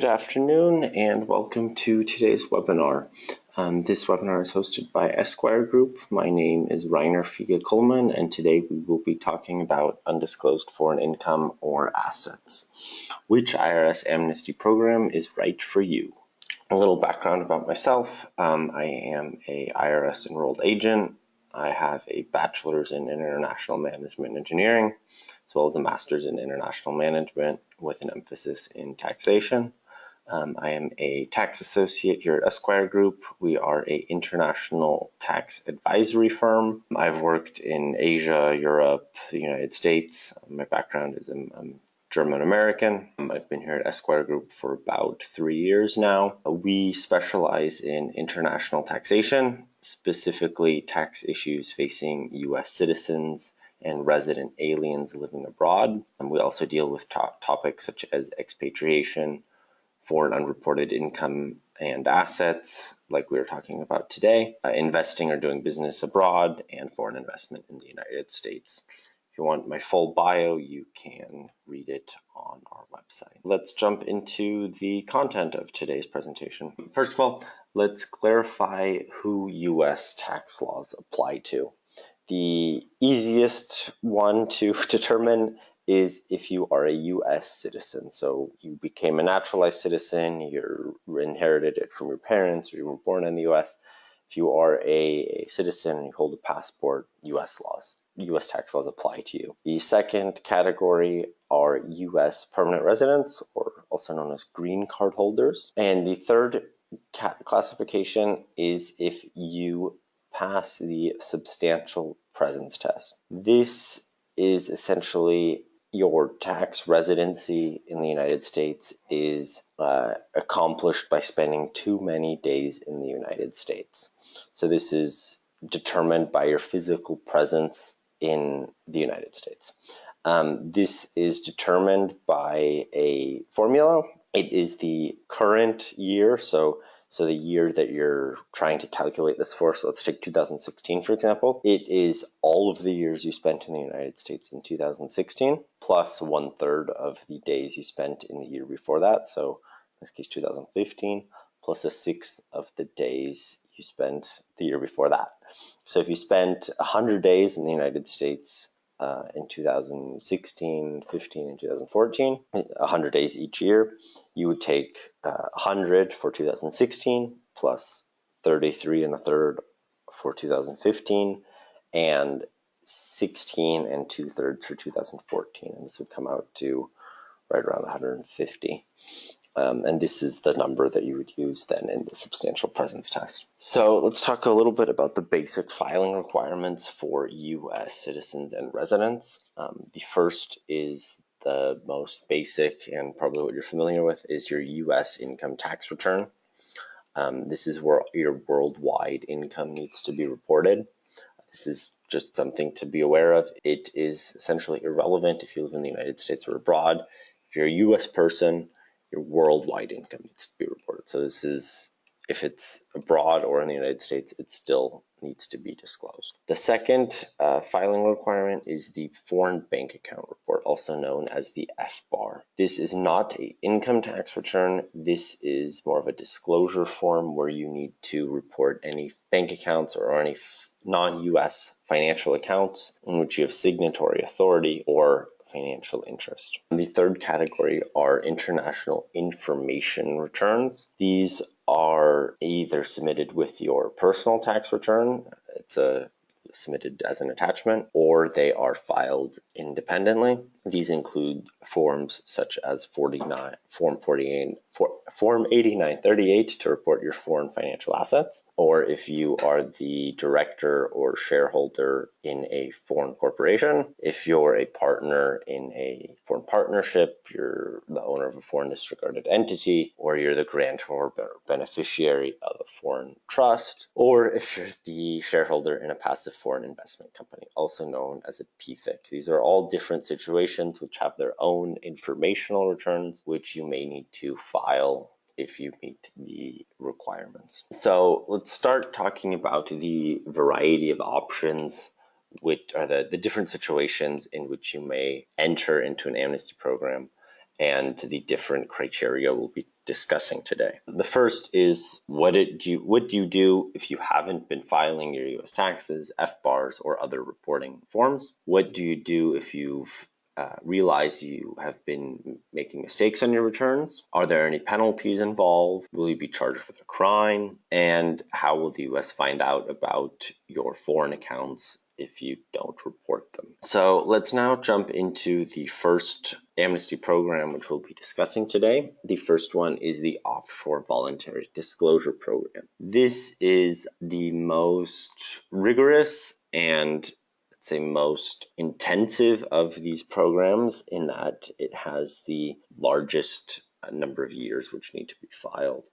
Good afternoon and welcome to today's webinar. Um, this webinar is hosted by Esquire Group. My name is Reiner Fiege Coleman and today we will be talking about undisclosed foreign income or assets. Which IRS amnesty program is right for you? A little background about myself. Um, I am a IRS enrolled agent. I have a bachelor's in international management engineering, as well as a master's in international management with an emphasis in taxation. Um, I am a tax associate here at Esquire Group. We are a international tax advisory firm. I've worked in Asia, Europe, the United States. My background is I'm, I'm German American. Um, I've been here at Esquire Group for about three years now. We specialize in international taxation, specifically tax issues facing U.S. citizens and resident aliens living abroad. And we also deal with to topics such as expatriation, foreign unreported income and assets, like we were talking about today, uh, investing or doing business abroad, and foreign investment in the United States. If you want my full bio, you can read it on our website. Let's jump into the content of today's presentation. First of all, let's clarify who US tax laws apply to. The easiest one to determine is if you are a U.S. citizen. So you became a naturalized citizen, you inherited it from your parents, or you were born in the U.S. If you are a, a citizen and you hold a passport, U.S. laws, U.S. tax laws apply to you. The second category are U.S. permanent residents, or also known as green card holders. And the third classification is if you pass the substantial presence test. This is essentially your tax residency in the United States is uh, accomplished by spending too many days in the United States. So this is determined by your physical presence in the United States. Um, this is determined by a formula. It is the current year, so so the year that you're trying to calculate this for, so let's take 2016 for example, it is all of the years you spent in the United States in 2016 plus one third of the days you spent in the year before that. So in this case 2015 plus a sixth of the days you spent the year before that. So if you spent 100 days in the United States uh, in 2016, 15, and 2014, 100 days each year. You would take uh, 100 for 2016 plus 33 and a third for 2015 and 16 and two thirds for 2014. And this would come out to right around 150. Um, and this is the number that you would use then in the substantial presence test. So let's talk a little bit about the basic filing requirements for U.S. citizens and residents. Um, the first is the most basic and probably what you're familiar with is your U.S. income tax return. Um, this is where your worldwide income needs to be reported. This is just something to be aware of. It is essentially irrelevant if you live in the United States or abroad. If you're a U.S. person, your worldwide income needs to be reported. So this is, if it's abroad or in the United States, it still needs to be disclosed. The second uh, filing requirement is the foreign bank account report, also known as the FBAR. This is not a income tax return. This is more of a disclosure form where you need to report any bank accounts or any non-US financial accounts in which you have signatory authority or financial interest. The third category are international information returns. These are either submitted with your personal tax return, it's a submitted as an attachment, or they are filed independently. These include forms such as 49, Form 48, for, Form 8938 to report your foreign financial assets, or if you are the director or shareholder in a foreign corporation, if you're a partner in a foreign partnership, you're the owner of a foreign disregarded entity, or you're the grantor or beneficiary of a foreign trust, or if you're the shareholder in a passive foreign investment company, also known as a PFIC. These are all different situations which have their own informational returns, which you may need to file if you meet the requirements. So let's start talking about the variety of options which are the, the different situations in which you may enter into an amnesty program and the different criteria we'll be discussing today. The first is what it do you, what do you do if you haven't been filing your US taxes, FBARs, or other reporting forms? What do you do if you've uh, realize you have been making mistakes on your returns? Are there any penalties involved? Will you be charged with a crime? And how will the US find out about your foreign accounts if you don't report them. So let's now jump into the first amnesty program, which we'll be discussing today. The first one is the Offshore Voluntary Disclosure Program. This is the most rigorous and say most intensive of these programs in that it has the largest uh, number of years which need to be filed.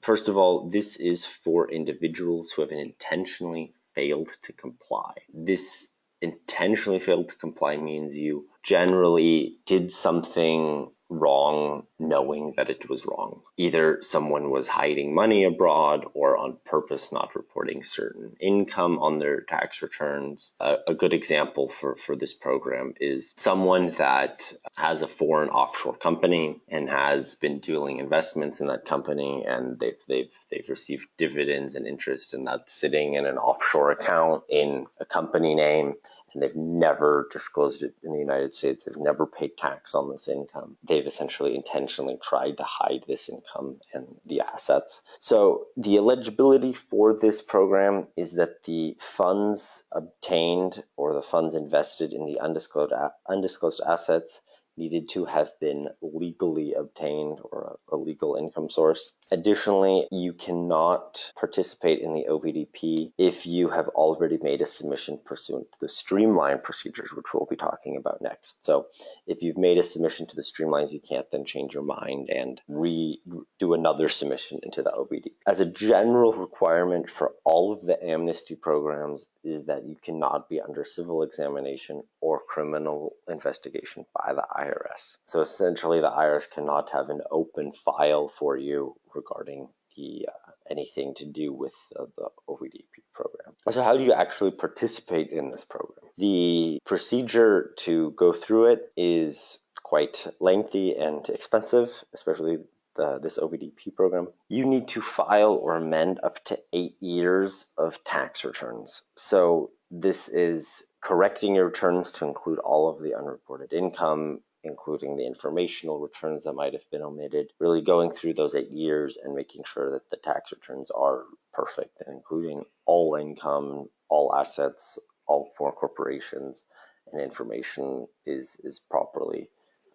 First of all, this is for individuals who have intentionally failed to comply. This intentionally failed to comply means you generally did something wrong knowing that it was wrong. Either someone was hiding money abroad or on purpose not reporting certain income on their tax returns. Uh, a good example for, for this program is someone that has a foreign offshore company and has been doing investments in that company and they've, they've, they've received dividends and interest and that's sitting in an offshore account in a company name and they've never disclosed it in the United States. They've never paid tax on this income. They've essentially intentionally tried to hide this income and the assets. So the eligibility for this program is that the funds obtained or the funds invested in the undisclosed, undisclosed assets needed to have been legally obtained or a legal income source. Additionally, you cannot participate in the OVDP if you have already made a submission pursuant to the streamline procedures, which we'll be talking about next. So if you've made a submission to the streamlines, you can't then change your mind and redo another submission into the OVDP. As a general requirement for all of the amnesty programs is that you cannot be under civil examination or criminal investigation by the IRS. So essentially, the IRS cannot have an open file for you regarding the uh, anything to do with uh, the OVDP program. So, how do you actually participate in this program? The procedure to go through it is quite lengthy and expensive, especially the, this OVDP program, you need to file or amend up to eight years of tax returns. So this is correcting your returns to include all of the unreported income, including the informational returns that might have been omitted, really going through those eight years and making sure that the tax returns are perfect and including all income, all assets, all foreign corporations, and information is, is properly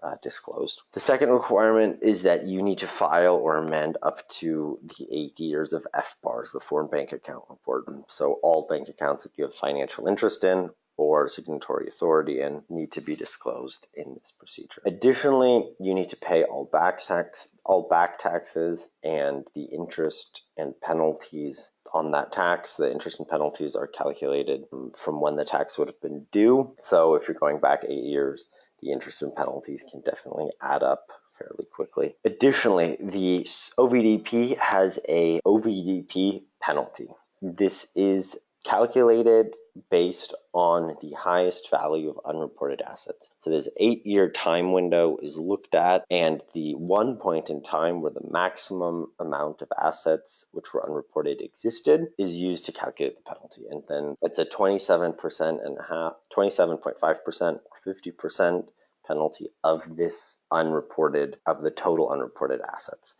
uh, disclosed. The second requirement is that you need to file or amend up to the eight years of FBARs, the foreign bank account report. So all bank accounts that you have financial interest in or signatory authority and need to be disclosed in this procedure. Additionally, you need to pay all back tax, all back taxes and the interest and penalties on that tax. The interest and penalties are calculated um, from when the tax would have been due. So if you're going back eight years, the interest and penalties can definitely add up fairly quickly. Additionally, the OVDP has a OVDP penalty. This is calculated based on the highest value of unreported assets. So this eight year time window is looked at and the one point in time where the maximum amount of assets which were unreported existed is used to calculate the penalty. And then it's a 27% and a half, 27.5% or 50% penalty of this unreported, of the total unreported assets.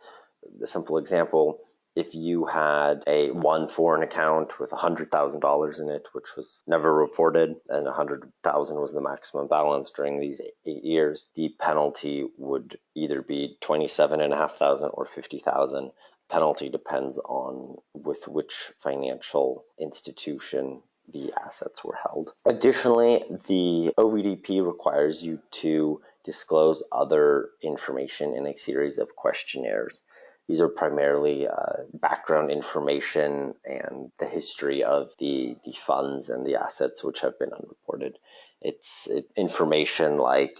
The simple example if you had a one foreign account with $100,000 in it, which was never reported, and 100,000 was the maximum balance during these eight years, the penalty would either be 27,500 or 50,000. Penalty depends on with which financial institution the assets were held. Additionally, the OVDP requires you to disclose other information in a series of questionnaires. These are primarily uh, background information and the history of the, the funds and the assets which have been unreported. It's it, information like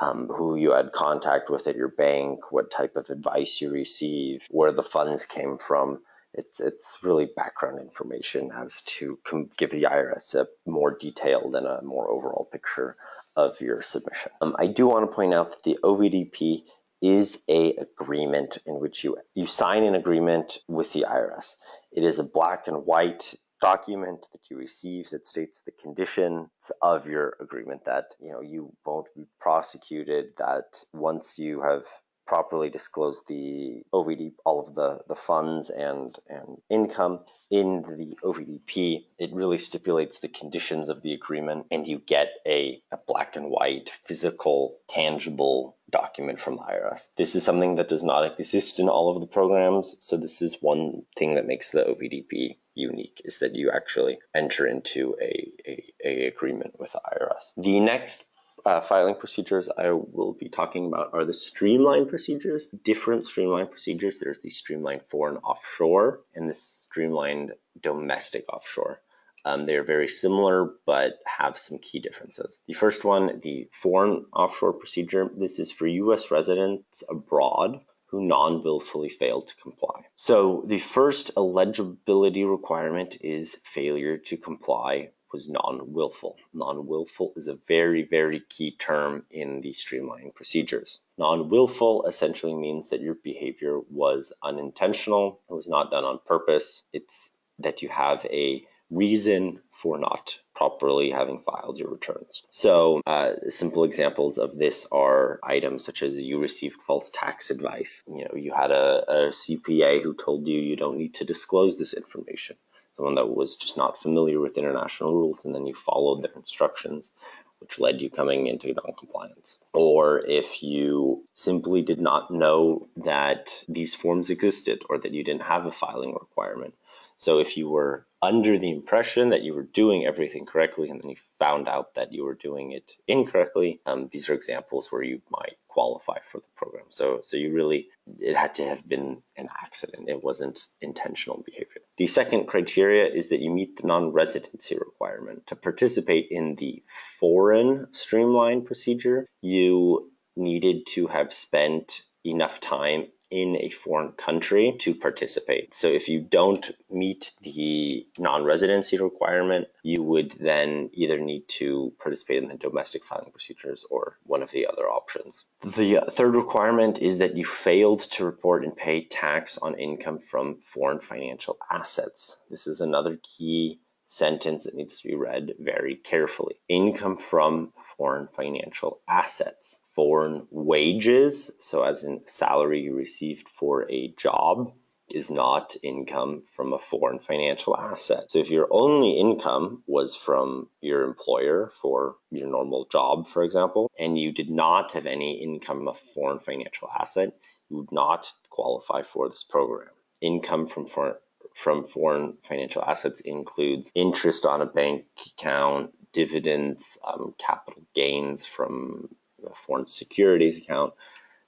um, who you had contact with at your bank, what type of advice you received, where the funds came from. It's, it's really background information as to give the IRS a more detailed and a more overall picture of your submission. Um, I do want to point out that the OVDP is a agreement in which you you sign an agreement with the IRS. It is a black and white document that you receive that states the conditions of your agreement that you know you won't be prosecuted that once you have properly disclose the OVD, all of the, the funds and, and income in the OVDP, it really stipulates the conditions of the agreement and you get a, a black and white, physical, tangible document from the IRS. This is something that does not exist in all of the programs. So this is one thing that makes the OVDP unique is that you actually enter into a, a, a agreement with the IRS. The next uh, filing procedures I will be talking about are the streamlined procedures, different streamlined procedures. There's the streamlined foreign offshore and the streamlined domestic offshore. Um, they're very similar, but have some key differences. The first one, the foreign offshore procedure, this is for U.S. residents abroad who non-willfully fail to comply. So the first eligibility requirement is failure to comply was non-willful. Non-willful is a very, very key term in the streamlining procedures. Non-willful essentially means that your behavior was unintentional, it was not done on purpose. It's that you have a reason for not properly having filed your returns. So uh, simple examples of this are items such as you received false tax advice. You know, you had a, a CPA who told you you don't need to disclose this information someone that was just not familiar with international rules and then you followed their instructions which led you coming into non-compliance. Or if you simply did not know that these forms existed or that you didn't have a filing requirement so if you were under the impression that you were doing everything correctly and then you found out that you were doing it incorrectly, um, these are examples where you might qualify for the program. So, so you really, it had to have been an accident. It wasn't intentional behavior. The second criteria is that you meet the non-residency requirement. To participate in the foreign streamline procedure, you needed to have spent enough time in a foreign country to participate. So if you don't meet the non-residency requirement, you would then either need to participate in the domestic filing procedures or one of the other options. The third requirement is that you failed to report and pay tax on income from foreign financial assets. This is another key sentence that needs to be read very carefully. Income from foreign financial assets, foreign wages, so as in salary you received for a job, is not income from a foreign financial asset. So if your only income was from your employer for your normal job, for example, and you did not have any income from foreign financial asset, you would not qualify for this program. Income from foreign from foreign financial assets includes interest on a bank account, dividends, um, capital gains from a foreign securities account,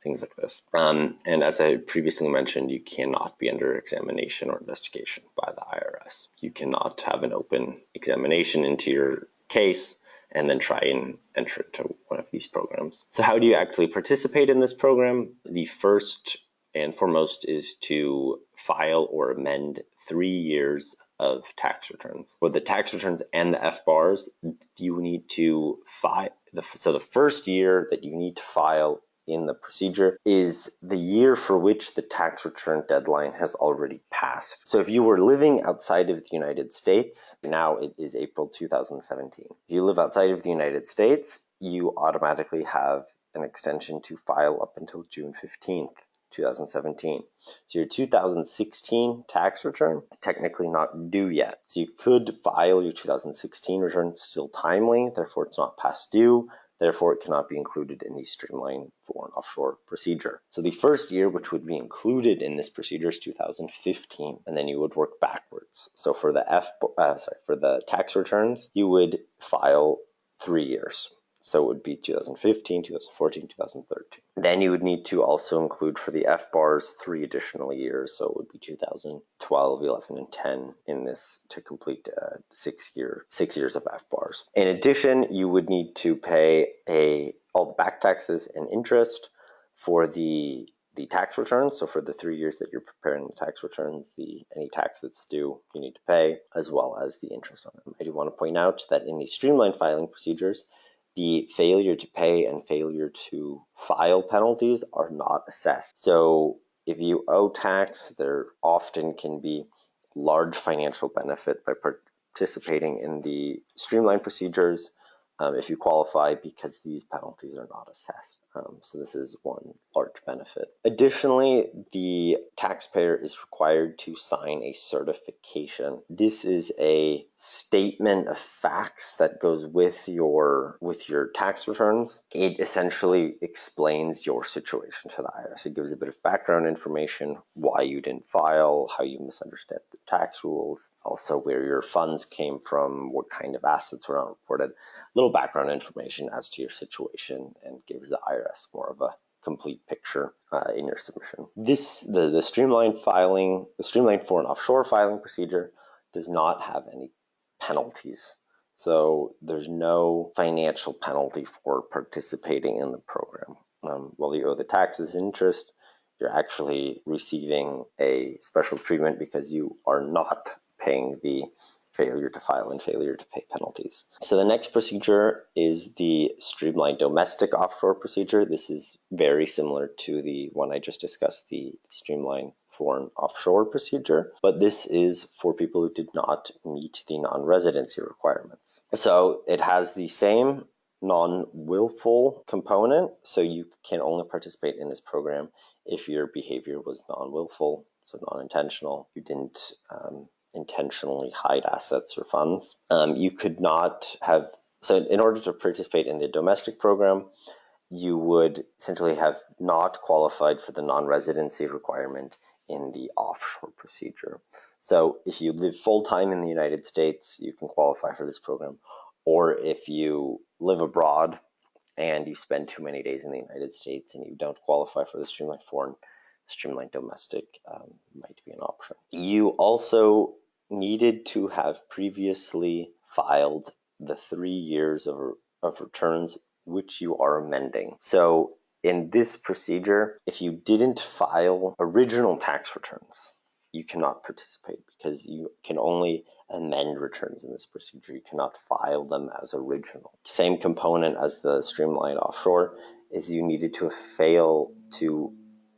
things like this. Um, and as I previously mentioned, you cannot be under examination or investigation by the IRS. You cannot have an open examination into your case and then try and enter into one of these programs. So how do you actually participate in this program? The first and foremost is to file or amend three years of tax returns. For the tax returns and the FBARs, you need to file. The, so the first year that you need to file in the procedure is the year for which the tax return deadline has already passed. So if you were living outside of the United States, now it is April 2017. If you live outside of the United States, you automatically have an extension to file up until June 15th. 2017. So your 2016 tax return is technically not due yet. So you could file your 2016 return still timely, therefore it's not past due, therefore it cannot be included in the streamline foreign offshore procedure. So the first year which would be included in this procedure is 2015, and then you would work backwards. So for the F, uh, sorry, for the tax returns, you would file three years. So it would be 2015, 2014, 2013. Then you would need to also include for the FBARs three additional years. So it would be 2012, 11, and 10 in this to complete uh, six year six years of FBARs. In addition, you would need to pay a all the back taxes and interest for the the tax returns. So for the three years that you're preparing the tax returns, the any tax that's due you need to pay, as well as the interest on them. I do want to point out that in the streamlined filing procedures, the failure to pay and failure to file penalties are not assessed. So if you owe tax, there often can be large financial benefit by participating in the streamlined procedures um, if you qualify because these penalties are not assessed. Um, so this is one large benefit. Additionally, the taxpayer is required to sign a certification. This is a statement of facts that goes with your with your tax returns. It essentially explains your situation to the IRS. It gives a bit of background information, why you didn't file, how you misunderstood the tax rules, also where your funds came from, what kind of assets were not reported. Little background information as to your situation and gives the IRS more of a complete picture uh, in your submission. This the, the streamlined filing, the streamlined foreign offshore filing procedure does not have any penalties. So there's no financial penalty for participating in the program. Um, while you owe the taxes interest, you're actually receiving a special treatment because you are not paying the failure to file and failure to pay penalties. So the next procedure is the streamlined domestic offshore procedure. This is very similar to the one I just discussed, the streamlined foreign offshore procedure, but this is for people who did not meet the non-residency requirements. So it has the same non-willful component, so you can only participate in this program if your behavior was non-willful, so non-intentional. You didn't um, intentionally hide assets or funds. Um, you could not have, so in order to participate in the domestic program, you would essentially have not qualified for the non residency requirement in the offshore procedure. So if you live full time in the United States, you can qualify for this program. Or if you live abroad and you spend too many days in the United States and you don't qualify for the streamlined foreign, streamlined domestic um, might be an option. You also needed to have previously filed the three years of, of returns which you are amending. So in this procedure, if you didn't file original tax returns, you cannot participate because you can only amend returns in this procedure. You cannot file them as original. Same component as the streamlined offshore is you needed to fail to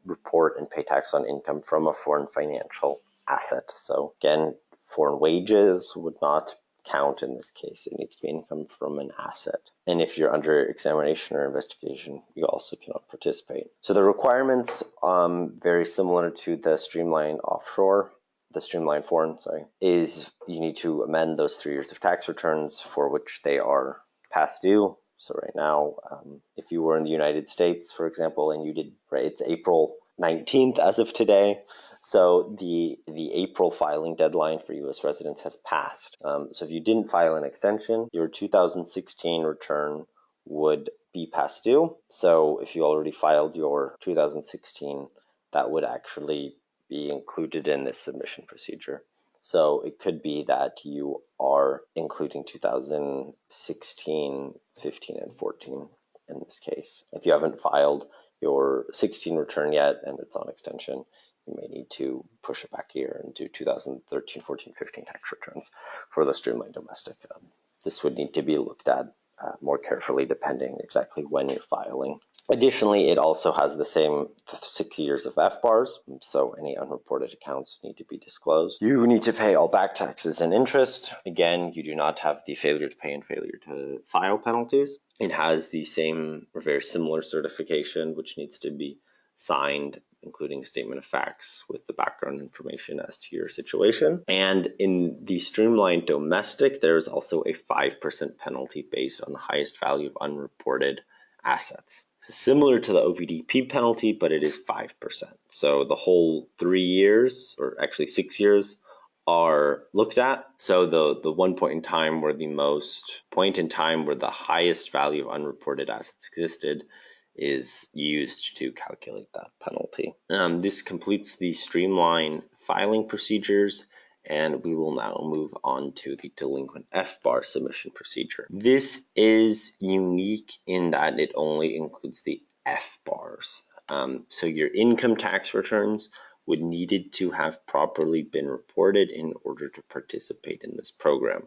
report and pay tax on income from a foreign financial asset. So again, foreign wages would not count in this case. It needs to be income from an asset. And if you're under examination or investigation, you also cannot participate. So the requirements, um, very similar to the streamlined offshore, the streamlined foreign, sorry, is you need to amend those three years of tax returns for which they are past due. So right now, um, if you were in the United States, for example, and you did, right, it's April 19th as of today. So the the April filing deadline for U.S. residents has passed. Um, so if you didn't file an extension, your 2016 return would be past due. So if you already filed your 2016, that would actually be included in this submission procedure. So it could be that you are including 2016, 15, and 14 in this case. If you haven't filed your 16 return yet and it's on extension, you may need to push it back here and do 2013, 14, 15 tax returns for the streamlined domestic. Um, this would need to be looked at uh, more carefully depending exactly when you're filing. Additionally, it also has the same six years of FBARs, so any unreported accounts need to be disclosed. You need to pay all back taxes and interest. Again, you do not have the failure to pay and failure to file penalties. It has the same or very similar certification, which needs to be signed including a statement of facts with the background information as to your situation. And in the streamlined domestic, there is also a 5% penalty based on the highest value of unreported assets. Similar to the OVDP penalty, but it is 5%. So the whole three years, or actually six years, are looked at. So the, the one point in time where the most point in time where the highest value of unreported assets existed is used to calculate that penalty. Um, this completes the streamline filing procedures and we will now move on to the delinquent FBAR submission procedure. This is unique in that it only includes the FBARs. Um, so your income tax returns would needed to have properly been reported in order to participate in this program.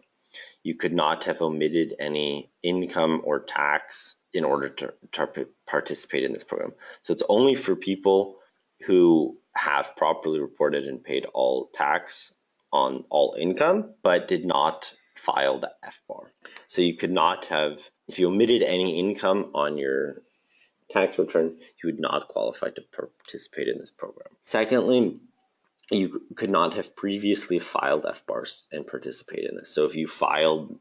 You could not have omitted any income or tax in order to, to participate in this program. So it's only for people who have properly reported and paid all tax on all income, but did not file the FBAR. So you could not have, if you omitted any income on your tax return, you would not qualify to participate in this program. Secondly, you could not have previously filed FBARs and participate in this. So if you filed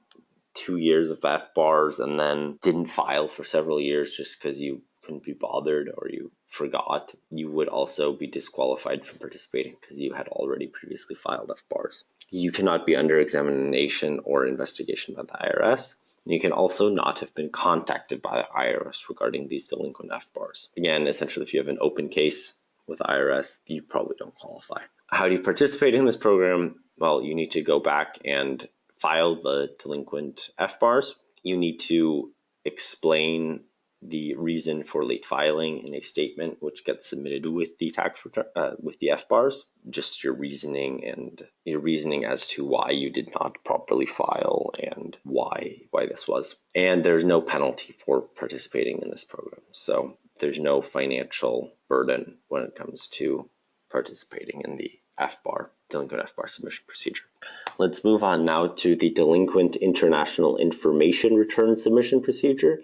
two years of FBARs and then didn't file for several years just because you couldn't be bothered or you forgot, you would also be disqualified from participating because you had already previously filed FBARs. You cannot be under examination or investigation by the IRS. You can also not have been contacted by the IRS regarding these delinquent FBARs. Again, essentially, if you have an open case with IRS, you probably don't qualify. How do you participate in this program? Well, you need to go back and file the delinquent FBARs. You need to explain the reason for late filing in a statement which gets submitted with the tax return uh, with the FBARs just your reasoning and your reasoning as to why you did not properly file and why why this was and there's no penalty for participating in this program so there's no financial burden when it comes to participating in the FBAR delinquent FBAR submission procedure let's move on now to the delinquent international information return submission procedure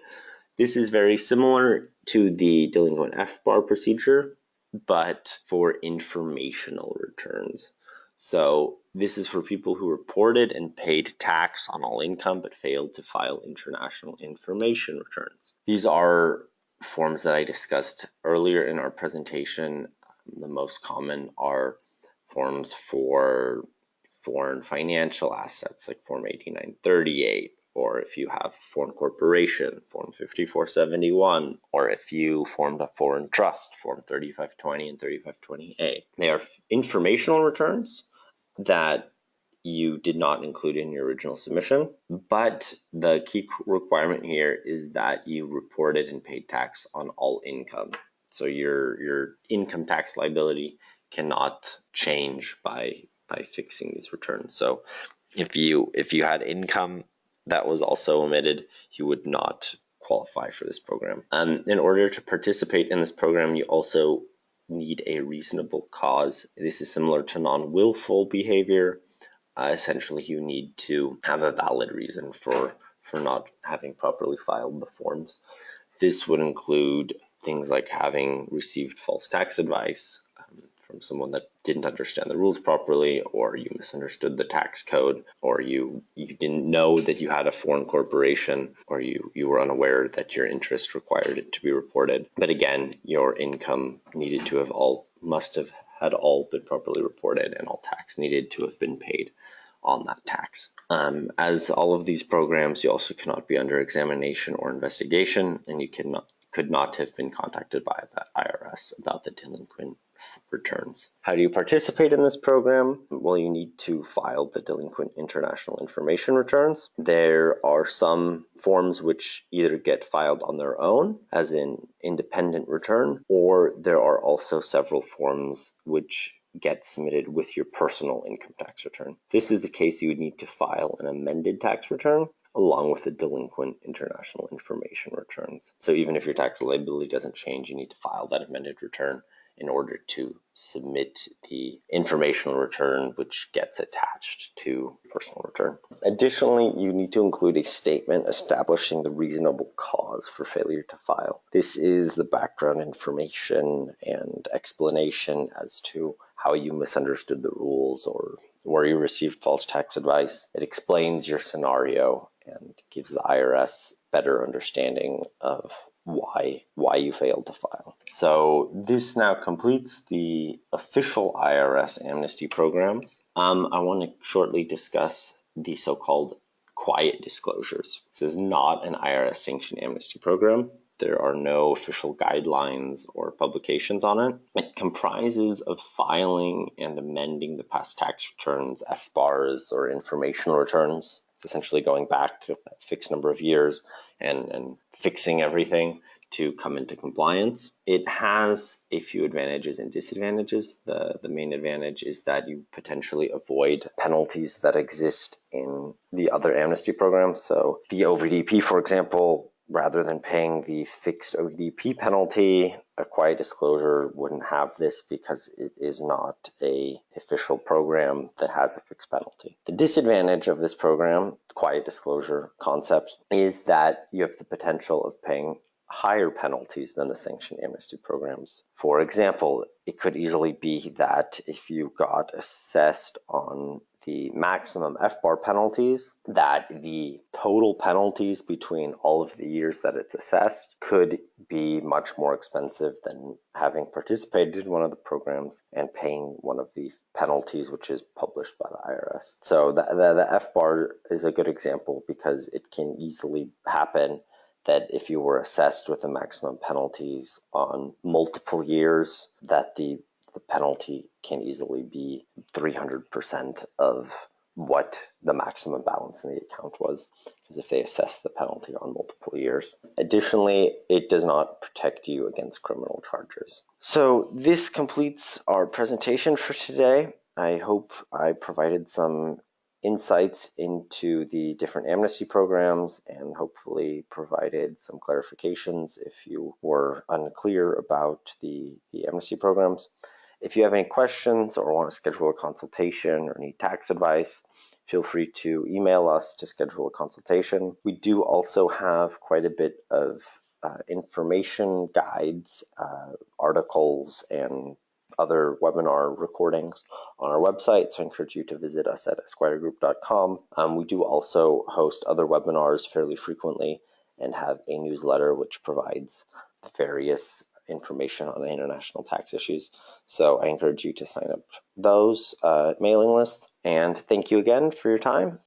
this is very similar to the delinquent FBAR procedure, but for informational returns. So this is for people who reported and paid tax on all income but failed to file international information returns. These are forms that I discussed earlier in our presentation. The most common are forms for foreign financial assets like Form 8938 or if you have a foreign corporation, Form 5471, or if you formed a foreign trust, Form 3520 and 3520A. They are informational returns that you did not include in your original submission, but the key requirement here is that you reported and paid tax on all income. So your your income tax liability cannot change by by fixing these returns. So if you if you had income that was also omitted, you would not qualify for this program. Um, in order to participate in this program, you also need a reasonable cause. This is similar to non willful behavior. Uh, essentially, you need to have a valid reason for, for not having properly filed the forms. This would include things like having received false tax advice, from someone that didn't understand the rules properly or you misunderstood the tax code or you you didn't know that you had a foreign corporation or you you were unaware that your interest required it to be reported but again your income needed to have all must have had all been properly reported and all tax needed to have been paid on that tax. Um, as all of these programs, you also cannot be under examination or investigation, and you cannot could not have been contacted by the IRS about the delinquent returns. How do you participate in this program? Well, you need to file the delinquent international information returns. There are some forms which either get filed on their own, as in independent return, or there are also several forms which get submitted with your personal income tax return. This is the case you would need to file an amended tax return along with the delinquent international information returns. So even if your tax liability doesn't change, you need to file that amended return in order to submit the informational return which gets attached to personal return. Additionally, you need to include a statement establishing the reasonable cause for failure to file. This is the background information and explanation as to how you misunderstood the rules or where you received false tax advice. It explains your scenario and gives the IRS better understanding of why why you failed to file. So this now completes the official IRS amnesty programs. Um, I want to shortly discuss the so-called quiet disclosures. This is not an IRS sanctioned amnesty program. There are no official guidelines or publications on it. It comprises of filing and amending the past tax returns, FBARs or informational returns. It's essentially going back a fixed number of years and, and fixing everything to come into compliance. It has a few advantages and disadvantages. The, the main advantage is that you potentially avoid penalties that exist in the other amnesty programs. So the OVDP, for example, rather than paying the fixed ODP penalty, a quiet disclosure wouldn't have this because it is not a official program that has a fixed penalty. The disadvantage of this program, quiet disclosure concept, is that you have the potential of paying higher penalties than the sanctioned amnesty programs. For example, it could easily be that if you got assessed on the maximum FBAR penalties, that the total penalties between all of the years that it's assessed could be much more expensive than having participated in one of the programs and paying one of the penalties which is published by the IRS. So the, the, the FBAR is a good example because it can easily happen that if you were assessed with the maximum penalties on multiple years, that the the penalty can easily be 300% of what the maximum balance in the account was, because if they assess the penalty on multiple years. Additionally, it does not protect you against criminal charges. So this completes our presentation for today. I hope I provided some insights into the different amnesty programs and hopefully provided some clarifications if you were unclear about the, the amnesty programs. If you have any questions or want to schedule a consultation or need tax advice, feel free to email us to schedule a consultation. We do also have quite a bit of uh, information guides, uh, articles, and other webinar recordings on our website, so I encourage you to visit us at esquiregroup.com. Um, we do also host other webinars fairly frequently and have a newsletter which provides the various information on international tax issues. So I encourage you to sign up those uh, mailing lists. And thank you again for your time